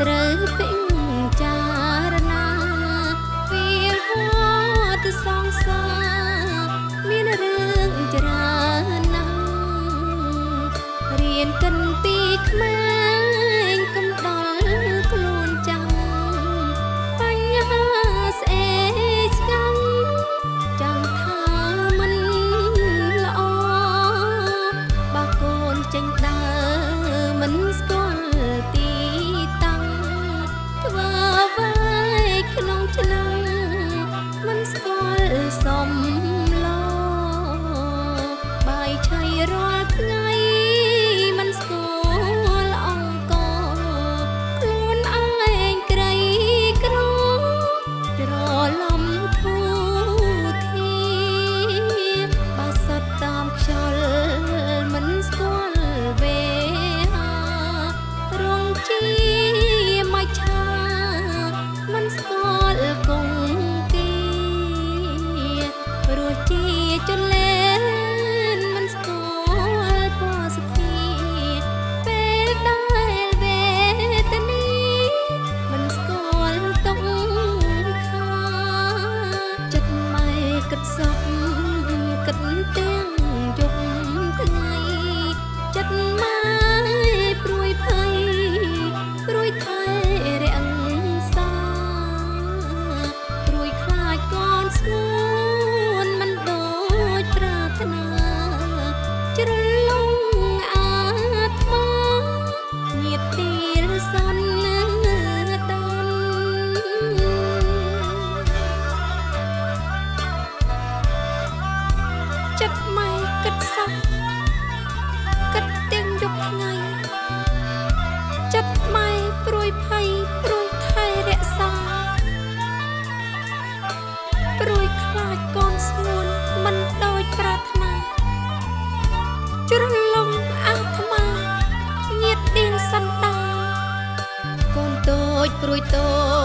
ត្រូវពេញ ជ្រលំអាត្មាញាតទៀងសន្តាកូនតូចព្រួយតូច